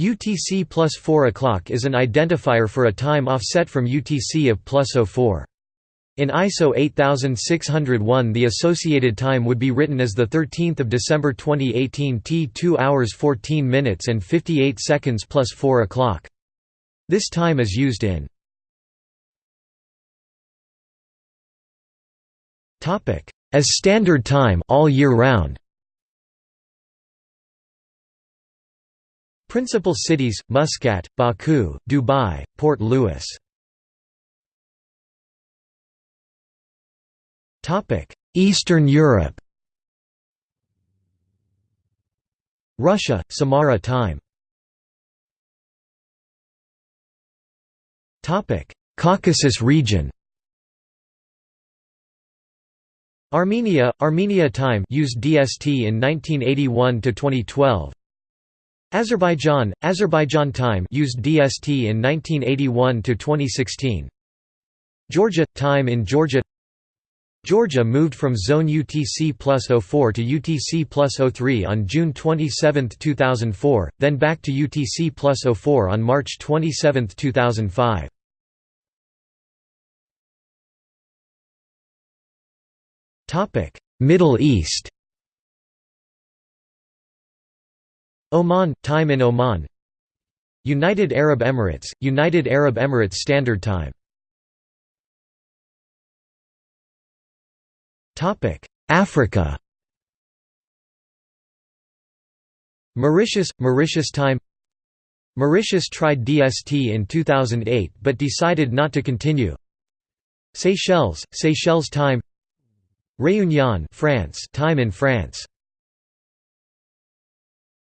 UTC plus 4 o'clock is an identifier for a time offset from UTC of plus 04. In ISO 8601 the associated time would be written as 13 December 2018 T 2 hours 14 minutes and 58 seconds plus 4 o'clock. This time is used in as standard time all year round. Principal cities: Muscat, Baku, Dubai, Port Louis. Eastern Europe. Russia, Samara time. Caucasus region. Armenia, Armenia time used DST in 1981 to 2012. Azerbaijan, Azerbaijan time used DST in 1981 to 2016. Georgia time in Georgia Georgia moved from zone UTC plus 04 to UTC plus 03 on June 27, 2004, then back to UTC plus 04 on March 27, 2005. Middle East Oman – Time in Oman. United Arab Emirates – United Arab Emirates Standard Time. Africa. Mauritius – Mauritius Time. Mauritius tried DST in 2008 but decided not to continue. Seychelles – Seychelles Time. Réunion France time in France